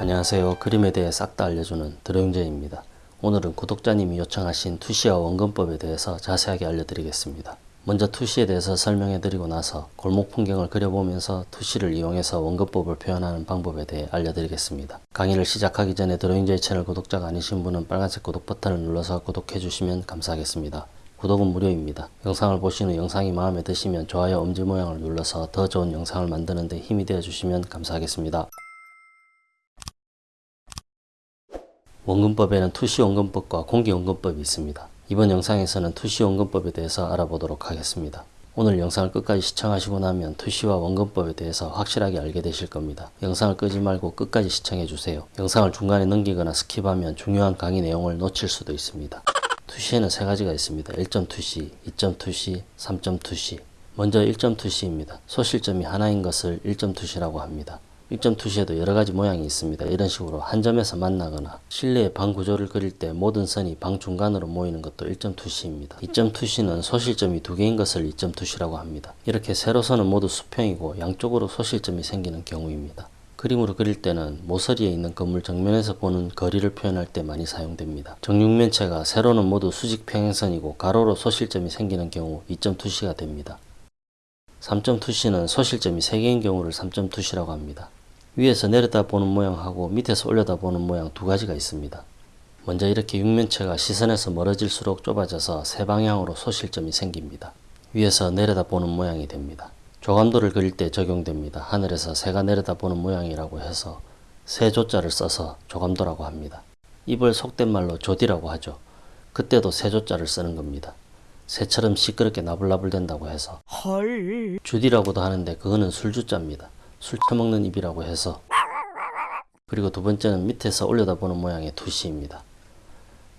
안녕하세요. 그림에 대해 싹 다 알려주는 드로잉제입니다. 오늘은 구독자님이 요청하신 투시와 원근법에 대해서 자세하게 알려드리겠습니다. 먼저 투시에 대해서 설명해드리고 나서 골목 풍경을 그려보면서 투시를 이용해서 원근법을 표현하는 방법에 대해 알려드리겠습니다. 강의를 시작하기 전에 드로잉제이 채널 구독자가 아니신 분은 빨간색 구독 버튼을 눌러서 구독해주시면 감사하겠습니다. 구독은 무료입니다. 영상을 후 영상이 마음에 드시면 좋아요 엄지 모양을 눌러서 더 좋은 영상을 만드는 데 힘이 되어 주시면 감사하겠습니다. 원근법에는 투시 원근법과 공기 원근법이 있습니다. 이번 영상에서는 투시 원근법에 대해서 알아보도록 하겠습니다. 오늘 영상을 끝까지 시청하시고 나면 투시와 원근법에 대해서 확실하게 알게 되실 겁니다. 영상을 끄지 말고 끝까지 시청해 주세요. 영상을 중간에 넘기거나 skip하면 중요한 강의 내용을 놓칠 수도 있습니다. 투시에는 세 가지가 있습니다. 1점 투시, 2점 투시, 3점 투시. 먼저 1점 투시입니다. 소실점이 하나인 것을 1점 투시라고 합니다. 1점 투시에도 여러 가지 모양이 있습니다. 이런 식으로 한 점에서 만나거나 실내의 방 구조를 그릴 때 모든 선이 방 중간으로 모이는 것도 1점 투시입니다. 2점 투시는 소실점이 두 개인 것을 2점 투시라고 합니다. 이렇게 세로선은 모두 수평이고 양쪽으로 소실점이 생기는 경우입니다. 그림으로 그릴 때는 모서리에 있는 건물 정면에서 보는 거리를 표현할 때 많이 사용됩니다. 정육면체가 세로는 모두 수직 평행선이고 가로로 소실점이 생기는 경우 2점 투시가 됩니다. 3점 투시는 소실점이 3개인 경우를 3점 투시라고 합니다. 위에서 내려다 보는 모양하고 밑에서 올려다 보는 모양 두 가지가 있습니다. 먼저 이렇게 육면체가 시선에서 멀어질수록 좁아져서 세 방향으로 소실점이 생깁니다. 위에서 내려다 보는 모양이 됩니다. 조감도를 그릴 때 적용됩니다. 하늘에서 새가 내려다 보는 모양이라고 해서 새 조자를 써서 조감도라고 합니다. 입을 속된 말로 조디라고 하죠. 그때도 새 조자를 쓰는 겁니다. 새처럼 시끄럽게 나불나불 된다고 해서 헐. 주디라고도 하는데 그거는 술주자입니다. 술 처먹는 입이라고 해서 그리고 두 번째는 밑에서 올려다보는 모양의 투시입니다.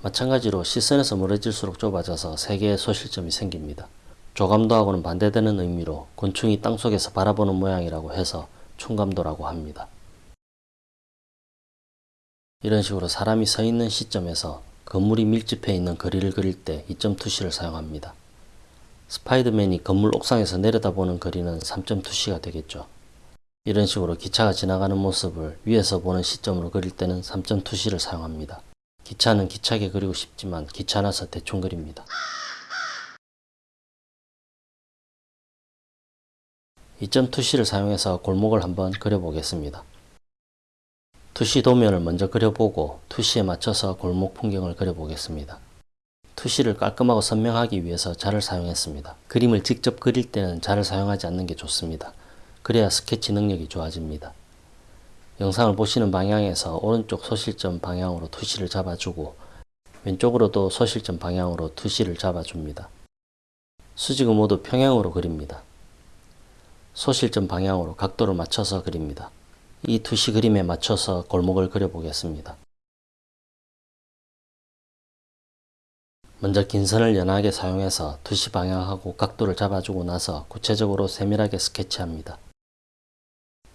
마찬가지로 시선에서 멀어질수록 좁아져서 세 개의 소실점이 생깁니다. 조감도하고는 반대되는 의미로 곤충이 땅속에서 바라보는 모양이라고 해서 충감도라고 합니다. 이런 식으로 사람이 서 있는 시점에서 건물이 밀집해 있는 거리를 그릴 때 2점 투시를 사용합니다. 스파이더맨이 건물 옥상에서 내려다보는 거리는 3점 투시가 되겠죠. 이런 식으로 기차가 지나가는 모습을 위에서 보는 시점으로 그릴 때는 3점 투시를 사용합니다. 기차는 기차게 그리고 싶지만 귀찮아서 대충 그립니다. 2점 투시를 사용해서 골목을 한번 그려보겠습니다. 투시 도면을 먼저 그려보고 투시에 맞춰서 골목 풍경을 그려보겠습니다. 투시를 깔끔하고 선명하기 위해서 자를 사용했습니다. 그림을 직접 그릴 때는 자를 사용하지 않는 게 좋습니다. 그래야 스케치 능력이 좋아집니다. 영상을 보시는 방향에서 오른쪽 소실점 방향으로 투시를 잡아주고 왼쪽으로도 소실점 방향으로 투시를 잡아줍니다. 수직은 모두 평행으로 그립니다. 소실점 방향으로 각도를 맞춰서 그립니다. 이 투시 그림에 맞춰서 골목을 그려보겠습니다. 먼저 긴 선을 연하게 사용해서 투시 방향하고 각도를 잡아주고 나서 구체적으로 세밀하게 스케치합니다.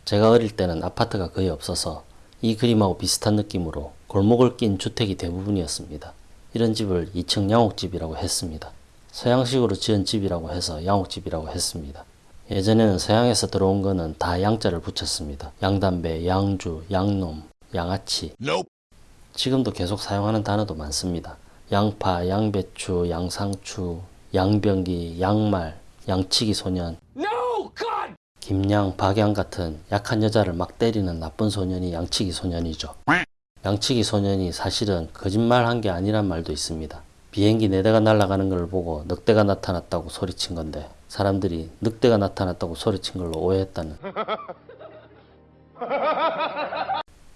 제가 어릴 때는 아파트가 거의 없어서 이 그림하고 비슷한 느낌으로 골목을 낀 주택이 대부분이었습니다. 이런 집을 2층 양옥집이라고 했습니다. 서양식으로 지은 집이라고 해서 양옥집이라고 했습니다. 예전에는 서양에서 들어온 거는 다 양자를 붙였습니다. 양담배, 양주, 양놈, 양아치. 지금도 계속 사용하는 단어도 많습니다. 양파, 양배추, 양상추, 양병기, 양말, 양치기 소년, No. 김양, 박양 같은 약한 여자를 막 때리는 나쁜 소년이 양치기 소년이죠. 양치기 소년이 사실은 거짓말 한 게 아니란 말도 있습니다. 비행기 네 대가 날아가는 걸 보고 늑대가 나타났다고 소리친 건데 사람들이 늑대가 나타났다고 소리친 걸로 오해했다는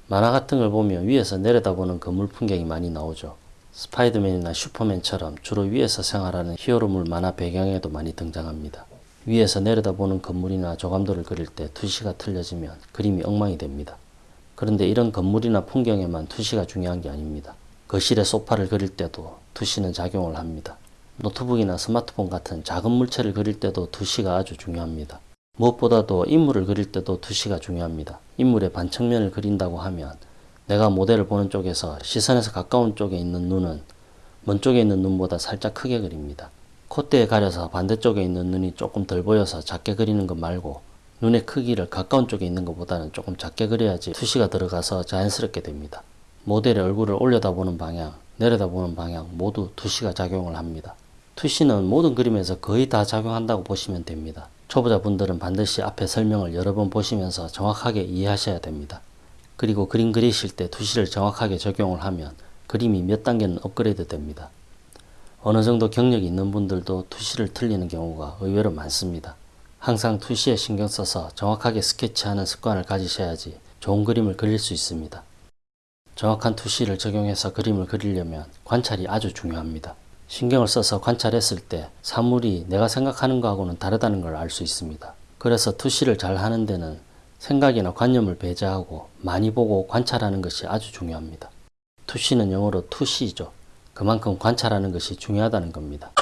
만화 같은 걸 보면 위에서 내려다보는 건물 풍경이 많이 나오죠. 스파이더맨이나 슈퍼맨처럼 주로 위에서 생활하는 히어로물 만화 배경에도 많이 등장합니다. 위에서 내려다보는 건물이나 조감도를 그릴 때 투시가 틀려지면 그림이 엉망이 됩니다. 그런데 이런 건물이나 풍경에만 투시가 중요한 게 아닙니다. 거실에 소파를 그릴 때도 투시는 작용을 합니다. 노트북이나 스마트폰 같은 작은 물체를 그릴 때도 투시가 아주 중요합니다. 무엇보다도 인물을 그릴 때도 투시가 중요합니다. 인물의 반측면을 그린다고 하면 내가 모델을 보는 쪽에서 시선에서 가까운 쪽에 있는 눈은 먼 쪽에 있는 눈보다 살짝 크게 그립니다. 콧대에 가려서 반대쪽에 있는 눈이 조금 덜 보여서 작게 그리는 것 말고 눈의 크기를 가까운 쪽에 있는 것보다는 조금 작게 그려야지 투시가 들어가서 자연스럽게 됩니다. 모델의 얼굴을 올려다보는 방향, 내려다보는 방향 모두 투시가 작용을 합니다. 투시는 모든 그림에서 거의 다 작용한다고 보시면 됩니다. 초보자분들은 반드시 앞에 설명을 여러 번 보시면서 정확하게 이해하셔야 됩니다. 그리고 그림 그리실 때 투시를 정확하게 적용을 하면 그림이 몇 단계는 업그레이드 됩니다. 어느 정도 경력이 있는 분들도 투시를 틀리는 경우가 의외로 많습니다. 항상 투시에 신경 써서 정확하게 스케치하는 습관을 가지셔야지 좋은 그림을 그릴 수 있습니다. 정확한 투시를 적용해서 그림을 그리려면 관찰이 아주 중요합니다. 신경을 써서 관찰했을 때 사물이 내가 생각하는 것하고는 다르다는 걸 알 수 있습니다. 그래서 투시를 잘 하는 데는 생각이나 관념을 배제하고 많이 보고 관찰하는 것이 아주 중요합니다. 투시는 영어로 투시죠. 그만큼 관찰하는 것이 중요하다는 겁니다.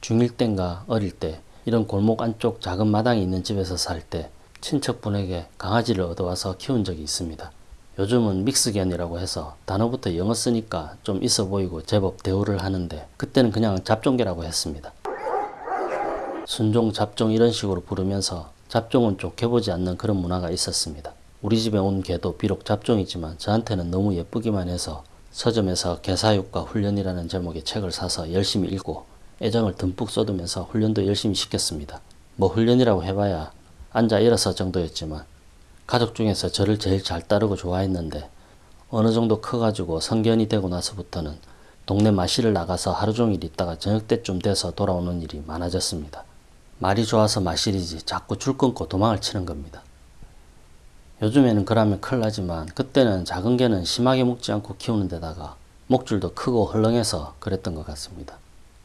중1 땐가 어릴 때 이런 골목 안쪽 작은 마당이 있는 집에서 살 때 친척분에게 강아지를 얻어와서 키운 적이 있습니다. 요즘은 믹스견이라고 해서 단어부터 영어 쓰니까 좀 있어 보이고 제법 대우를 하는데 그때는 그냥 잡종개라고 했습니다. 순종, 잡종 이런 식으로 부르면서 잡종은 좋게 보지 않는 그런 문화가 있었습니다. 우리 집에 온 개도 비록 잡종이지만 저한테는 너무 예쁘기만 해서 서점에서 개사육과 훈련이라는 제목의 책을 사서 열심히 읽고 애정을 듬뿍 쏟으면서 훈련도 열심히 시켰습니다. 뭐 훈련이라고 해봐야 앉아 일어서 정도였지만 가족 중에서 저를 제일 잘 따르고 좋아했는데 어느 정도 커가지고 성견이 되고 나서부터는 동네 마실을 나가서 하루 종일 있다가 저녁 때쯤 돼서 돌아오는 일이 많아졌습니다. 말이 좋아서 마실이지 자꾸 줄 끊고 도망을 치는 겁니다. 요즘에는 그러면 큰일 나지만 그때는 작은 개는 심하게 먹지 않고 키우는 데다가 목줄도 크고 헐렁해서 그랬던 것 같습니다.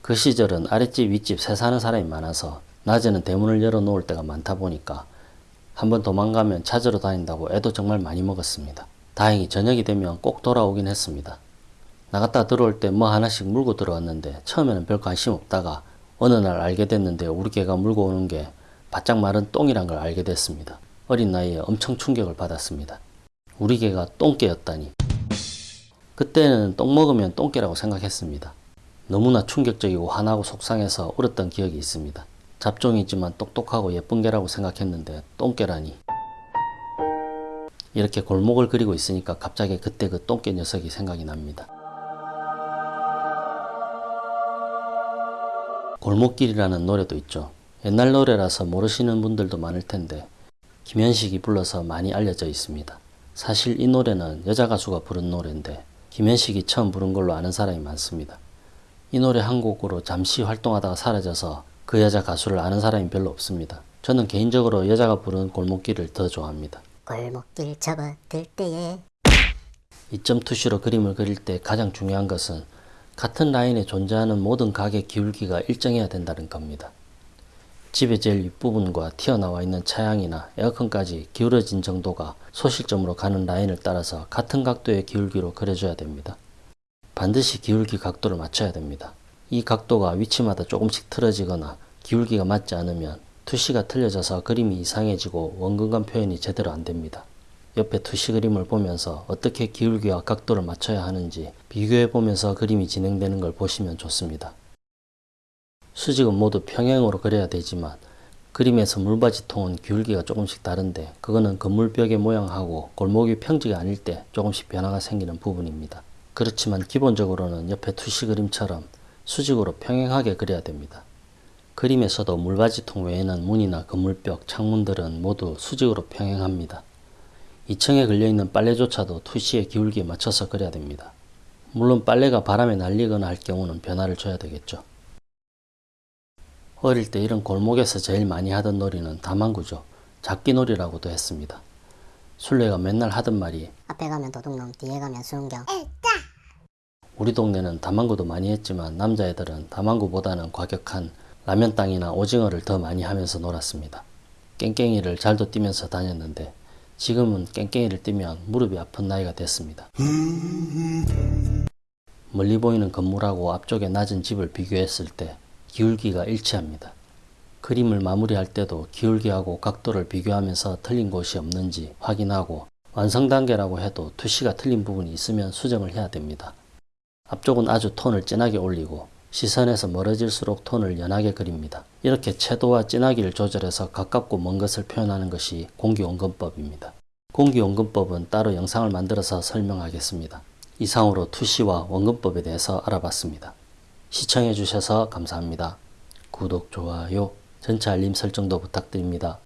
그 시절은 아랫집 윗집 새 사는 사람이 많아서 낮에는 대문을 열어 놓을 때가 많다 보니까 한번 도망가면 찾으러 다닌다고 애도 정말 많이 먹었습니다. 다행히 저녁이 되면 꼭 돌아오긴 했습니다. 나갔다 들어올 때 뭐 하나씩 물고 들어왔는데 처음에는 별 관심 없다가 어느 날 알게 됐는데 우리 개가 물고 오는 게 바짝 마른 똥이란 걸 알게 됐습니다. 어린 나이에 엄청 충격을 받았습니다. 우리 개가 똥개였다니. 그때는 똥 먹으면 똥개라고 생각했습니다. 너무나 충격적이고 화나고 속상해서 울었던 기억이 있습니다. 잡종이지만 똑똑하고 예쁜 개라고 생각했는데 똥개라니. 이렇게 골목을 그리고 있으니까 갑자기 그때 그 똥개 녀석이 생각이 납니다. 골목길이라는 노래도 있죠. 옛날 노래라서 모르시는 분들도 많을 텐데 김현식이 불러서 많이 알려져 있습니다. 사실 이 노래는 여자 가수가 부른 노래인데 김현식이 처음 부른 걸로 아는 사람이 많습니다. 이 노래 한 곡으로 잠시 활동하다가 사라져서 그 여자 가수를 아는 사람이 별로 없습니다. 저는 개인적으로 여자가 부른 골목길을 더 좋아합니다. 골목길 접어들 때에 2점 투시로 그림을 그릴 때 가장 중요한 것은 같은 라인에 존재하는 모든 각의 기울기가 일정해야 된다는 겁니다. 집의 제일 윗부분과 튀어나와 있는 차양이나 에어컨까지 기울어진 정도가 소실점으로 가는 라인을 따라서 같은 각도의 기울기로 그려줘야 됩니다. 반드시 기울기 각도를 맞춰야 됩니다. 이 각도가 위치마다 조금씩 틀어지거나 기울기가 맞지 않으면 투시가 틀려져서 그림이 이상해지고 원근감 표현이 제대로 안 됩니다. 옆에 투시 그림을 보면서 어떻게 기울기와 각도를 맞춰야 하는지 비교해 보면서 그림이 진행되는 걸 보시면 좋습니다. 수직은 모두 평행으로 그려야 되지만 그림에서 물받이통은 기울기가 조금씩 다른데 그거는 건물벽의 모양하고 골목이 평지가 아닐 때 조금씩 변화가 생기는 부분입니다. 그렇지만 기본적으로는 옆에 투시 그림처럼 수직으로 평행하게 그려야 됩니다. 그림에서도 물받이통 외에는 문이나 건물벽, 창문들은 모두 수직으로 평행합니다. 2층에 걸려있는 빨래조차도 투시의 기울기에 맞춰서 그려야 됩니다. 물론 빨래가 바람에 날리거나 할 경우는 변화를 줘야 되겠죠. 어릴 때 이런 골목에서 제일 많이 하던 놀이는 다망구죠. 잡기놀이라고도 했습니다. 술래가 맨날 하던 말이 앞에 가면 도둑놈 뒤에 가면 수은경 우리 동네는 다망구도 많이 했지만 남자애들은 다망구보다는 과격한 라면 땅이나 오징어를 더 많이 하면서 놀았습니다. 깽깽이를 잘도 뛰면서 다녔는데 지금은 깽깽이를 뛰면 무릎이 아픈 나이가 됐습니다. 멀리 보이는 건물하고 앞쪽에 낮은 집을 비교했을 때 기울기가 일치합니다. 그림을 마무리할 때도 기울기하고 각도를 비교하면서 틀린 곳이 없는지 확인하고 완성 단계라고 해도 투시가 틀린 부분이 있으면 수정을 해야 됩니다. 앞쪽은 아주 톤을 진하게 올리고 시선에서 멀어질수록 톤을 연하게 그립니다. 이렇게 채도와 진하기를 조절해서 가깝고 먼 것을 표현하는 것이 공기원근법입니다. 공기원근법은 따로 영상을 만들어서 설명하겠습니다. 이상으로 투시와 원근법에 대해서 알아봤습니다. 시청해 주셔서 감사합니다. 구독, 좋아요, 전체 알림 설정도 부탁드립니다.